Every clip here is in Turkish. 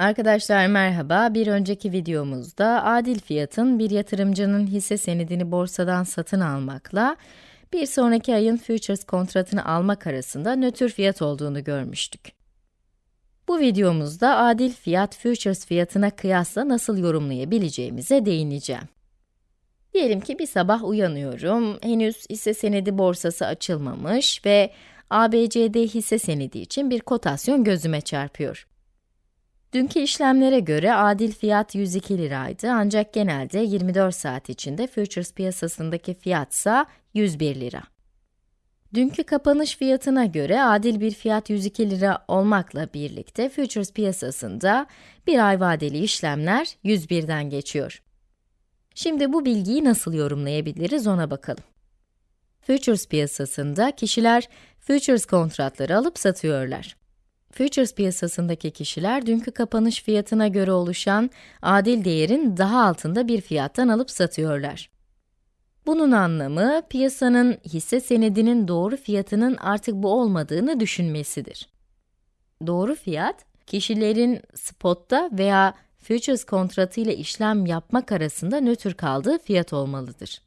Arkadaşlar merhaba. Bir önceki videomuzda adil fiyatın bir yatırımcının hisse senedini borsadan satın almakla bir sonraki ayın futures kontratını almak arasında nötr fiyat olduğunu görmüştük. Bu videomuzda adil fiyat futures fiyatına kıyasla nasıl yorumlayabileceğimize değineceğim. Diyelim ki bir sabah uyanıyorum, henüz hisse senedi borsası açılmamış ve ABCD hisse senedi için bir kotasyon gözüme çarpıyor. Dünkü işlemlere göre adil fiyat 102 liraydı ancak genelde 24 saat içinde futures piyasasındaki fiyatsa 101 lira. Dünkü kapanış fiyatına göre adil bir fiyat 102 lira olmakla birlikte futures piyasasında bir ay vadeli işlemler 101'den geçiyor. Şimdi bu bilgiyi nasıl yorumlayabiliriz ona bakalım. Futures piyasasında kişiler futures kontratları alıp satıyorlar. Futures piyasasındaki kişiler dünkü kapanış fiyatına göre oluşan adil değerin daha altında bir fiyattan alıp satıyorlar. Bunun anlamı piyasanın hisse senedinin doğru fiyatının artık bu olmadığını düşünmesidir. Doğru fiyat, kişilerin spotta veya futures kontratı ile işlem yapmak arasında nötr kaldığı fiyat olmalıdır.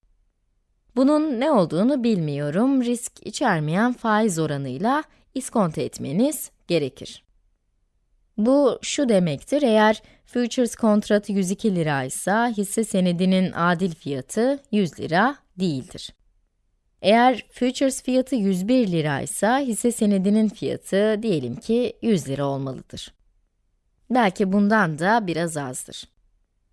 Bunun ne olduğunu bilmiyorum, risk içermeyen faiz oranıyla iskonto etmeniz gerekir. Bu şu demektir, eğer futures kontratı 102 lira ise hisse senedinin adil fiyatı 100 lira değildir. Eğer futures fiyatı 101 lira ise hisse senedinin fiyatı diyelim ki 100 lira olmalıdır. Belki bundan da biraz azdır.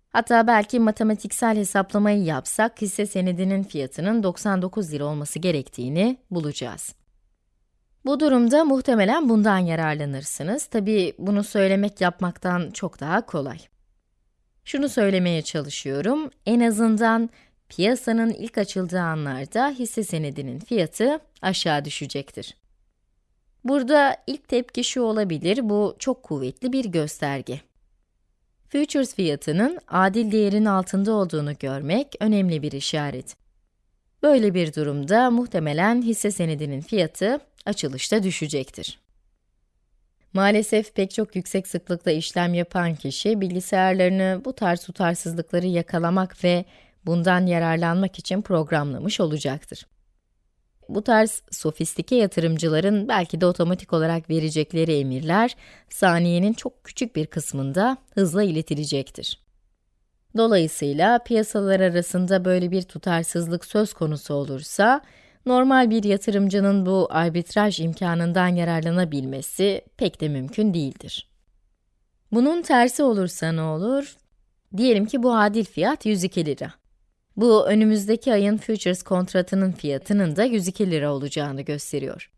Hatta belki matematiksel hesaplamayı yapsak hisse senedinin fiyatının 99 lira olması gerektiğini bulacağız. Bu durumda muhtemelen bundan yararlanırsınız. Tabi bunu söylemek yapmaktan çok daha kolay. Şunu söylemeye çalışıyorum, en azından piyasanın ilk açıldığı anlarda hisse senedinin fiyatı aşağı düşecektir. Burada ilk tepki şu olabilir, bu çok kuvvetli bir gösterge. Futures fiyatının adil değerin altında olduğunu görmek önemli bir işaret. Böyle bir durumda muhtemelen hisse senedinin fiyatı açılışta düşecektir. Maalesef pek çok yüksek sıklıkla işlem yapan kişi, bilgisayarlarını bu tarz tutarsızlıkları yakalamak ve bundan yararlanmak için programlamış olacaktır. Bu tarz sofistike yatırımcıların belki de otomatik olarak verecekleri emirler, saniyenin çok küçük bir kısmında hızla iletilecektir. Dolayısıyla piyasalar arasında böyle bir tutarsızlık söz konusu olursa, normal bir yatırımcının bu arbitraj imkanından yararlanabilmesi pek de mümkün değildir. Bunun tersi olursa ne olur? Diyelim ki bu adil fiyat 102 lira. Bu önümüzdeki ayın futures kontratının fiyatının da 102 lira olacağını gösteriyor.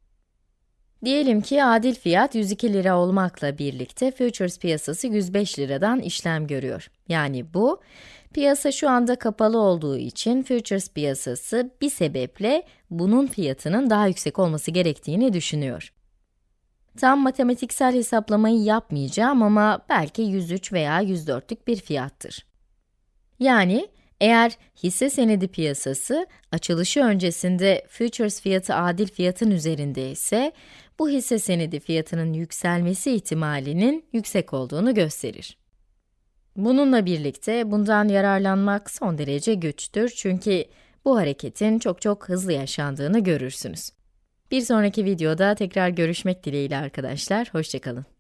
Diyelim ki adil fiyat 102 lira olmakla birlikte futures piyasası 105 liradan işlem görüyor. Yani bu, piyasa şu anda kapalı olduğu için futures piyasası bir sebeple bunun fiyatının daha yüksek olması gerektiğini düşünüyor. Tam matematiksel hesaplamayı yapmayacağım ama belki 103 veya 104'lük bir fiyattır. Yani, eğer hisse senedi piyasası açılışı öncesinde futures fiyatı adil fiyatın üzerinde ise, bu hisse senedi fiyatının yükselmesi ihtimalinin yüksek olduğunu gösterir. Bununla birlikte bundan yararlanmak son derece güçtür çünkü bu hareketin çok çok hızlı yaşandığını görürsünüz. Bir sonraki videoda tekrar görüşmek dileğiyle arkadaşlar, hoşçakalın.